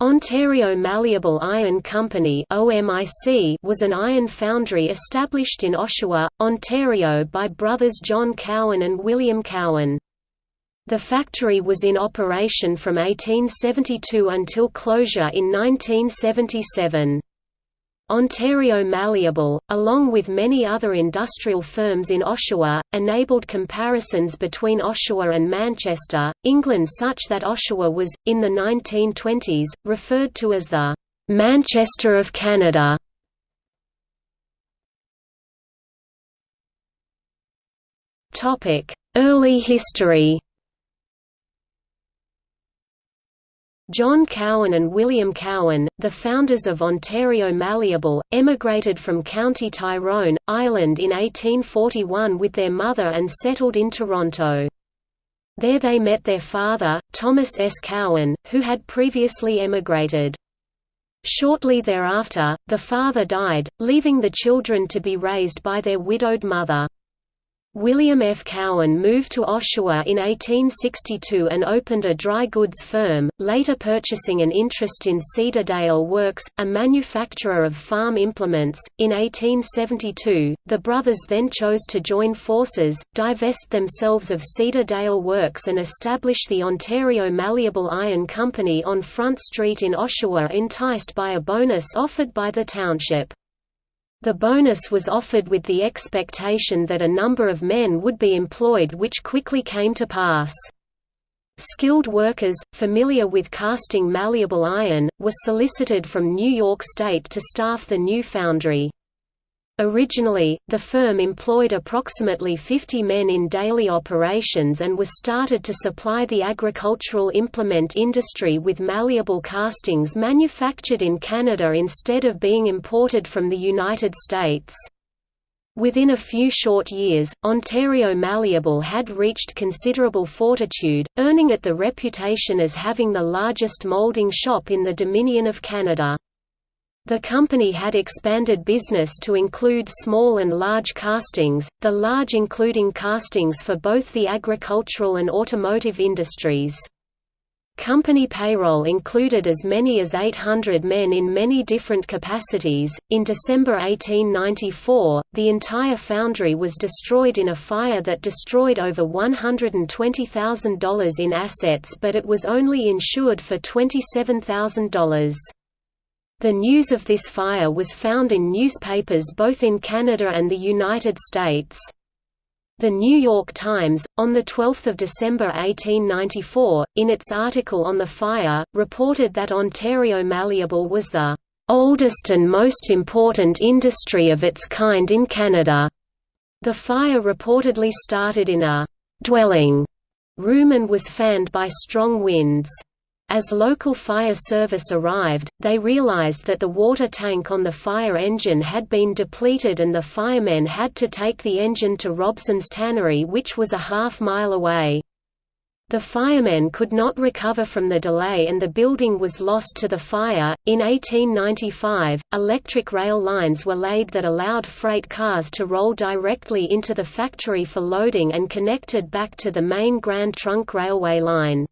Ontario Malleable Iron Company was an iron foundry established in Oshawa, Ontario by brothers John Cowan and William Cowan. The factory was in operation from 1872 until closure in 1977. Ontario Malleable, along with many other industrial firms in Oshawa, enabled comparisons between Oshawa and Manchester, England such that Oshawa was, in the 1920s, referred to as the «Manchester of Canada». Early history John Cowan and William Cowan, the founders of Ontario Malleable, emigrated from County Tyrone, Ireland in 1841 with their mother and settled in Toronto. There they met their father, Thomas S. Cowan, who had previously emigrated. Shortly thereafter, the father died, leaving the children to be raised by their widowed mother. William F. Cowan moved to Oshawa in 1862 and opened a dry goods firm, later purchasing an interest in Cedar Dale Works, a manufacturer of farm implements. In 1872, the brothers then chose to join forces, divest themselves of Cedar Dale Works and establish the Ontario Malleable Iron Company on Front Street in Oshawa enticed by a bonus offered by the township. The bonus was offered with the expectation that a number of men would be employed which quickly came to pass. Skilled workers, familiar with casting malleable iron, were solicited from New York State to staff the new foundry. Originally, the firm employed approximately 50 men in daily operations and was started to supply the agricultural implement industry with malleable castings manufactured in Canada instead of being imported from the United States. Within a few short years, Ontario Malleable had reached considerable fortitude, earning it the reputation as having the largest moulding shop in the Dominion of Canada. The company had expanded business to include small and large castings, the large including castings for both the agricultural and automotive industries. Company payroll included as many as 800 men in many different capacities. In December 1894, the entire foundry was destroyed in a fire that destroyed over $120,000 in assets, but it was only insured for $27,000. The news of this fire was found in newspapers both in Canada and the United States. The New York Times, on 12 December 1894, in its article on the fire, reported that Ontario Malleable was the "...oldest and most important industry of its kind in Canada." The fire reportedly started in a "...dwelling." room and was fanned by strong winds. As local fire service arrived, they realized that the water tank on the fire engine had been depleted and the firemen had to take the engine to Robson's tannery which was a half mile away. The firemen could not recover from the delay and the building was lost to the fire. In 1895, electric rail lines were laid that allowed freight cars to roll directly into the factory for loading and connected back to the main Grand Trunk Railway line.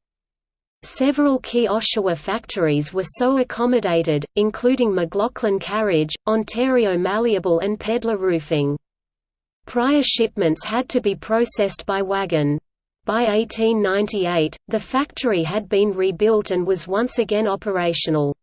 Several key Oshawa factories were so accommodated, including McLaughlin Carriage, Ontario Malleable and Pedlar Roofing. Prior shipments had to be processed by wagon. By 1898, the factory had been rebuilt and was once again operational.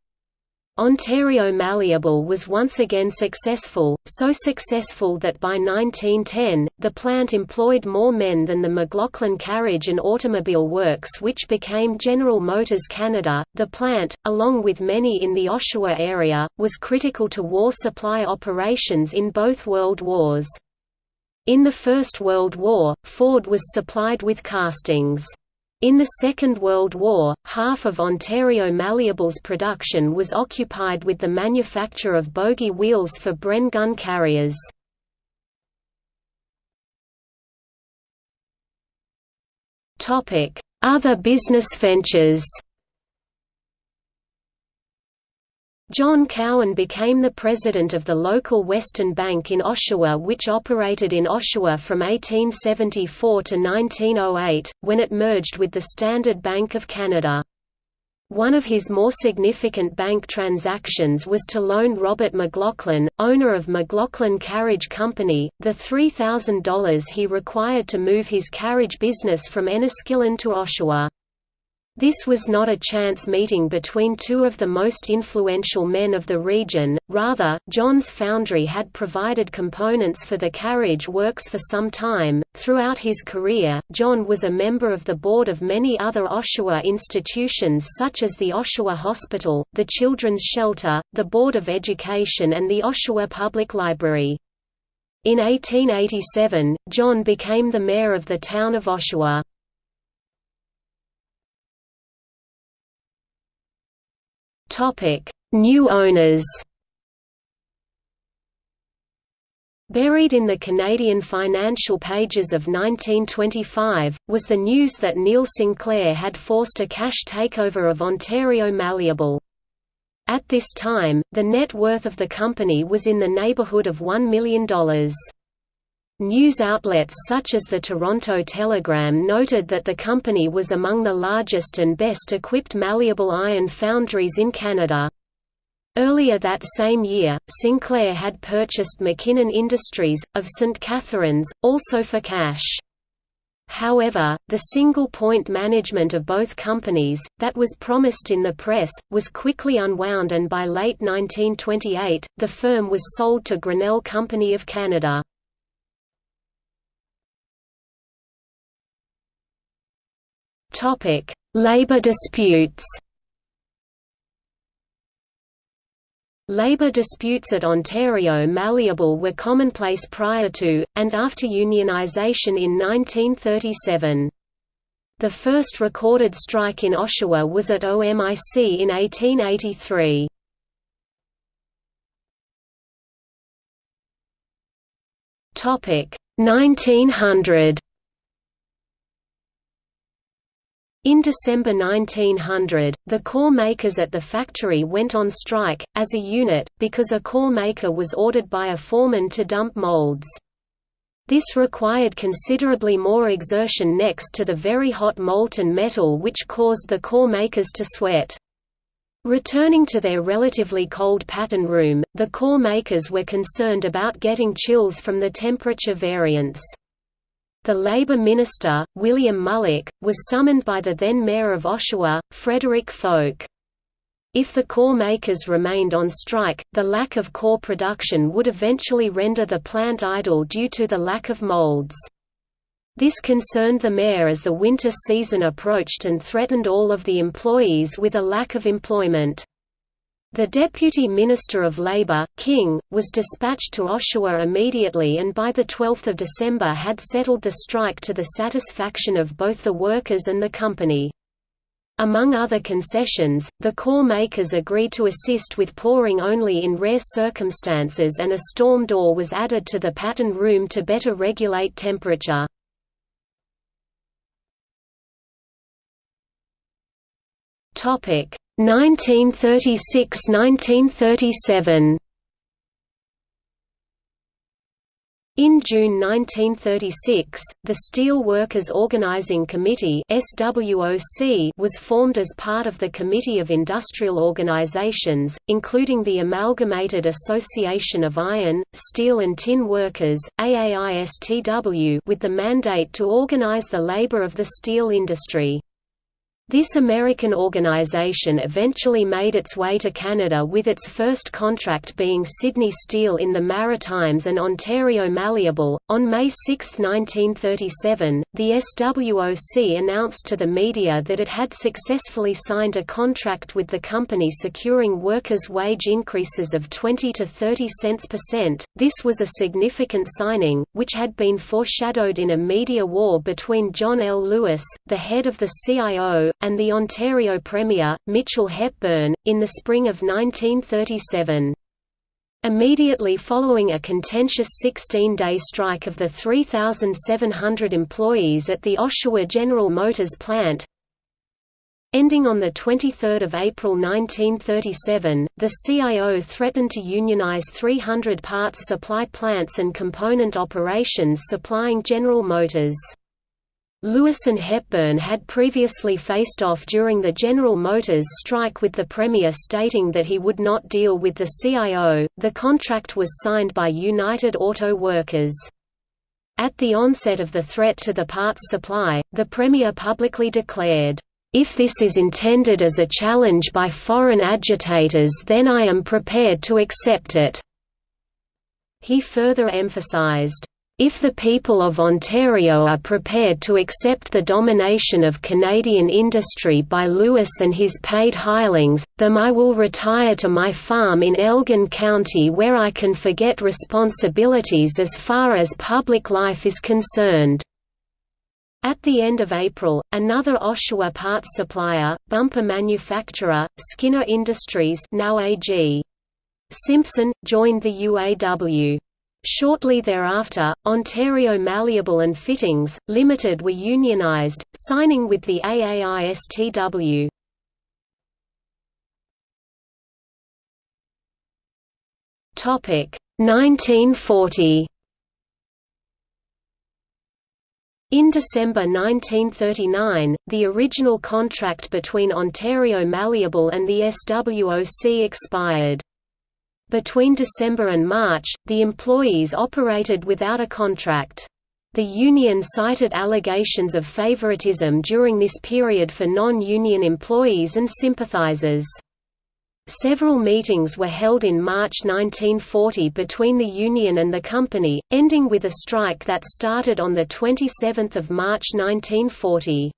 Ontario Malleable was once again successful, so successful that by 1910, the plant employed more men than the McLaughlin Carriage and Automobile Works which became General Motors Canada. The plant, along with many in the Oshawa area, was critical to war supply operations in both World Wars. In the First World War, Ford was supplied with castings. In the Second World War, half of Ontario Malleable's production was occupied with the manufacture of bogie wheels for Bren gun carriers. Other business ventures John Cowan became the president of the local Western Bank in Oshawa which operated in Oshawa from 1874 to 1908, when it merged with the Standard Bank of Canada. One of his more significant bank transactions was to loan Robert McLaughlin, owner of McLaughlin Carriage Company, the $3,000 he required to move his carriage business from Enniskillen to Oshawa. This was not a chance meeting between two of the most influential men of the region, rather, John's foundry had provided components for the carriage works for some time. Throughout his career, John was a member of the board of many other Oshawa institutions such as the Oshawa Hospital, the Children's Shelter, the Board of Education, and the Oshawa Public Library. In 1887, John became the mayor of the town of Oshawa. Topic: New owners. Buried in the Canadian financial pages of 1925, was the news that Neil Sinclair had forced a cash takeover of Ontario Malleable. At this time, the net worth of the company was in the neighbourhood of $1 million. News outlets such as the Toronto Telegram noted that the company was among the largest and best equipped malleable iron foundries in Canada. Earlier that same year, Sinclair had purchased McKinnon Industries, of St. Catharines, also for cash. However, the single-point management of both companies, that was promised in the press, was quickly unwound and by late 1928, the firm was sold to Grinnell Company of Canada. Topic: Labor disputes. Labor disputes at Ontario Malleable were commonplace prior to, and after unionization in 1937. The first recorded strike in Oshawa was at OMIC in 1883. Topic 1900 In December 1900, the core makers at the factory went on strike, as a unit, because a core maker was ordered by a foreman to dump molds. This required considerably more exertion next to the very hot molten metal which caused the core makers to sweat. Returning to their relatively cold pattern room, the core makers were concerned about getting chills from the temperature variance. The Labour Minister, William Mulock, was summoned by the then Mayor of Oshawa, Frederick Fowke. If the core makers remained on strike, the lack of core production would eventually render the plant idle due to the lack of molds. This concerned the mayor as the winter season approached and threatened all of the employees with a lack of employment. The Deputy Minister of Labour, King, was dispatched to Oshawa immediately and by 12 December had settled the strike to the satisfaction of both the workers and the company. Among other concessions, the core makers agreed to assist with pouring only in rare circumstances and a storm door was added to the pattern room to better regulate temperature. Topic 1936–1937 In June 1936, the Steel Workers Organizing Committee was formed as part of the Committee of Industrial Organizations, including the Amalgamated Association of Iron, Steel and Tin Workers AAISTW, with the mandate to organize the labor of the steel industry. This American organization eventually made its way to Canada with its first contract being Sydney Steel in the Maritimes and Ontario Malleable. On May 6, 1937, the SWOC announced to the media that it had successfully signed a contract with the company securing workers' wage increases of 20 to 30 cents per cent. This was a significant signing, which had been foreshadowed in a media war between John L. Lewis, the head of the CIO, and the Ontario Premier, Mitchell Hepburn, in the spring of 1937. Immediately following a contentious 16-day strike of the 3,700 employees at the Oshawa General Motors plant, Ending on 23 April 1937, the CIO threatened to unionize 300 parts supply plants and component operations supplying General Motors. Lewis and Hepburn had previously faced off during the General Motors strike with the Premier stating that he would not deal with the CIO. The contract was signed by United Auto Workers. At the onset of the threat to the parts supply, the Premier publicly declared, "If this is intended as a challenge by foreign agitators then I am prepared to accept it." He further emphasized, if the people of Ontario are prepared to accept the domination of Canadian industry by Lewis and his paid hirelings, then I will retire to my farm in Elgin County where I can forget responsibilities as far as public life is concerned." At the end of April, another Oshawa parts supplier, bumper manufacturer, Skinner Industries now AG. Simpson, joined the UAW. Shortly thereafter, Ontario Malleable and Fittings, Limited were unionised, signing with the AAISTW. Topic 1940. In December 1939, the original contract between Ontario Malleable and the SWOC expired. Between December and March, the employees operated without a contract. The union cited allegations of favoritism during this period for non-union employees and sympathizers. Several meetings were held in March 1940 between the union and the company, ending with a strike that started on 27 March 1940.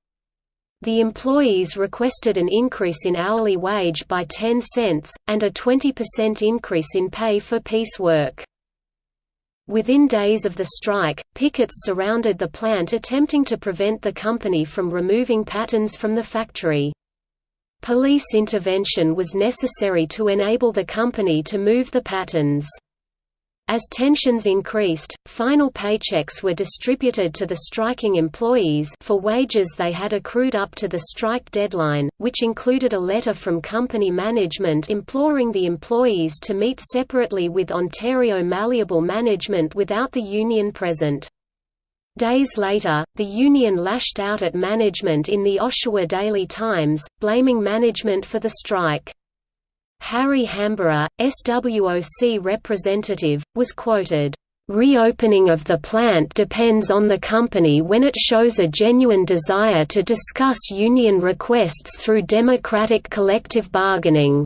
The employees requested an increase in hourly wage by 10 cents, and a 20% increase in pay for piece work. Within days of the strike, pickets surrounded the plant attempting to prevent the company from removing patterns from the factory. Police intervention was necessary to enable the company to move the patterns. As tensions increased, final paychecks were distributed to the striking employees for wages they had accrued up to the strike deadline, which included a letter from company management imploring the employees to meet separately with Ontario Malleable Management without the union present. Days later, the union lashed out at management in the Oshawa Daily Times, blaming management for the strike. Harry Hamborough, SWOC representative, was quoted, "...reopening of the plant depends on the company when it shows a genuine desire to discuss union requests through democratic collective bargaining."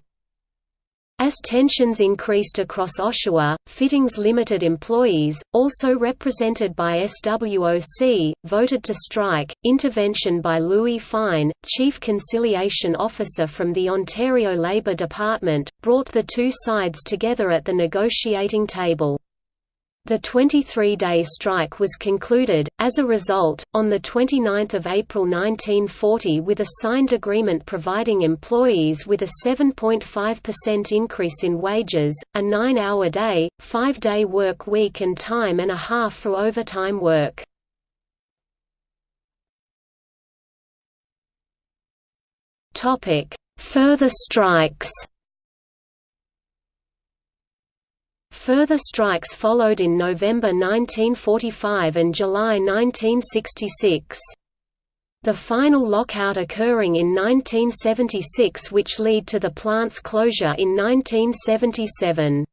As tensions increased across Oshawa, Fittings Limited employees, also represented by SWOC, voted to strike. Intervention by Louis Fine, Chief Conciliation Officer from the Ontario Labour Department, brought the two sides together at the negotiating table. The 23-day strike was concluded, as a result, on 29 April 1940 with a signed agreement providing employees with a 7.5% increase in wages, a nine-hour day, five-day work week and time and a half for overtime work. Further strikes Further strikes followed in November 1945 and July 1966. The final lockout occurring in 1976 which led to the plant's closure in 1977.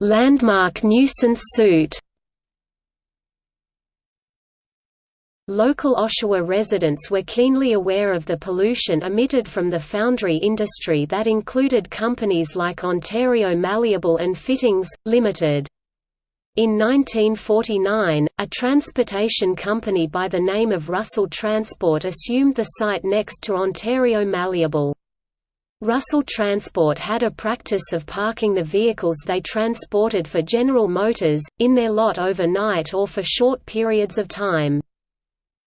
Landmark nuisance suit Local Oshawa residents were keenly aware of the pollution emitted from the foundry industry that included companies like Ontario Malleable and Fittings, Limited. In 1949, a transportation company by the name of Russell Transport assumed the site next to Ontario Malleable. Russell Transport had a practice of parking the vehicles they transported for General Motors, in their lot overnight or for short periods of time.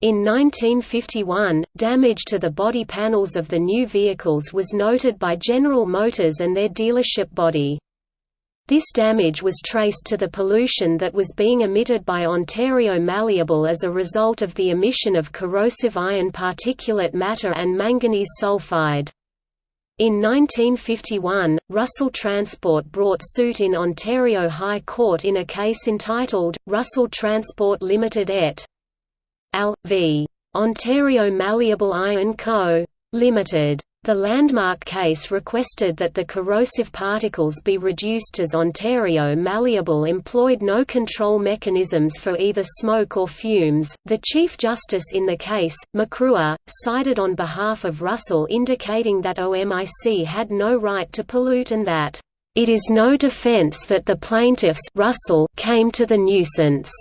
In 1951, damage to the body panels of the new vehicles was noted by General Motors and their dealership body. This damage was traced to the pollution that was being emitted by Ontario Malleable as a result of the emission of corrosive iron particulate matter and manganese sulfide. In 1951, Russell Transport brought suit in Ontario High Court in a case entitled, Russell Transport Limited et al. v. Ontario Malleable Iron Co. Limited. The landmark case requested that the corrosive particles be reduced as Ontario Malleable employed no control mechanisms for either smoke or fumes. The Chief Justice in the case, McRuer, cited on behalf of Russell indicating that OMIC had no right to pollute and that, It is no defense that the plaintiffs Russell came to the nuisance.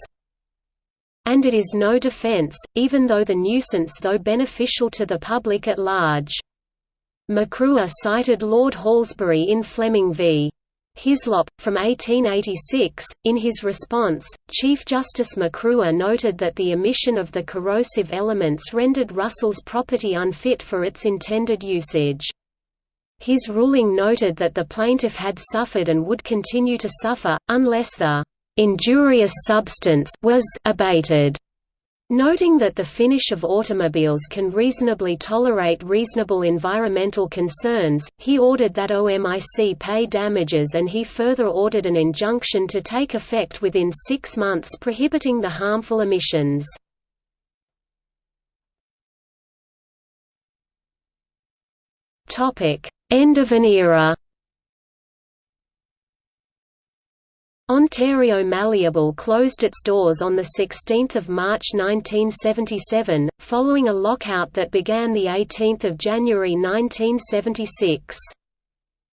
And it is no defense, even though the nuisance though beneficial to the public at large. McRuer cited Lord Halsbury in Fleming v. Hislop, from 1886. In his response, Chief Justice McRuer noted that the emission of the corrosive elements rendered Russell's property unfit for its intended usage. His ruling noted that the plaintiff had suffered and would continue to suffer, unless the injurious substance was abated. Noting that the finish of automobiles can reasonably tolerate reasonable environmental concerns, he ordered that OMIC pay damages and he further ordered an injunction to take effect within six months prohibiting the harmful emissions. End of an era Ontario Malleable closed its doors on 16 March 1977, following a lockout that began 18 January 1976.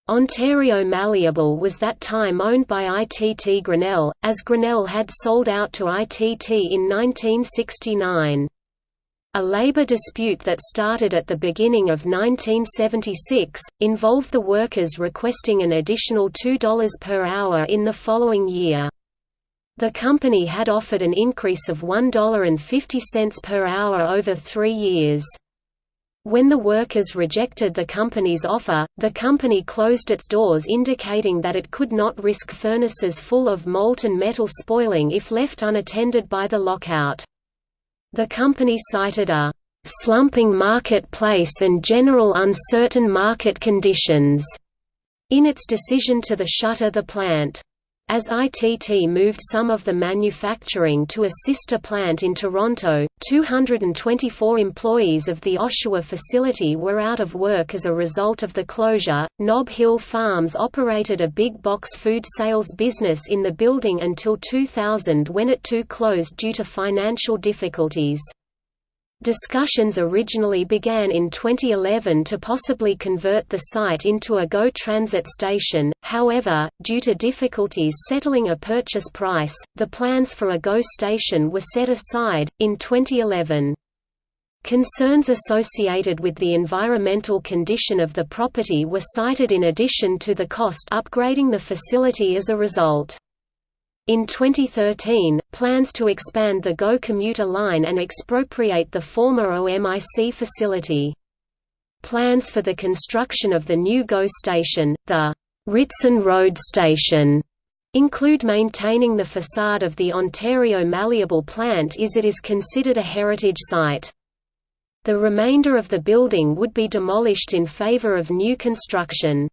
Ontario Malleable was that time owned by ITT Grinnell, as Grinnell had sold out to ITT in 1969. A labor dispute that started at the beginning of 1976, involved the workers requesting an additional $2 per hour in the following year. The company had offered an increase of $1.50 per hour over three years. When the workers rejected the company's offer, the company closed its doors indicating that it could not risk furnaces full of molten metal spoiling if left unattended by the lockout. The company cited a slumping marketplace and general uncertain market conditions in its decision to the shutter the plant. As ITT moved some of the manufacturing to a sister plant in Toronto, 224 employees of the Oshawa facility were out of work as a result of the closure. Nob Hill Farms operated a big box food sales business in the building until 2000 when it too closed due to financial difficulties. Discussions originally began in 2011 to possibly convert the site into a GO transit station, however, due to difficulties settling a purchase price, the plans for a GO station were set aside. In 2011, Concerns associated with the environmental condition of the property were cited in addition to the cost upgrading the facility as a result. In 2013, plans to expand the GO commuter line and expropriate the former OMIC facility. Plans for the construction of the new GO station, the Ritson Road Station, include maintaining the facade of the Ontario Malleable plant as it is considered a heritage site. The remainder of the building would be demolished in favour of new construction.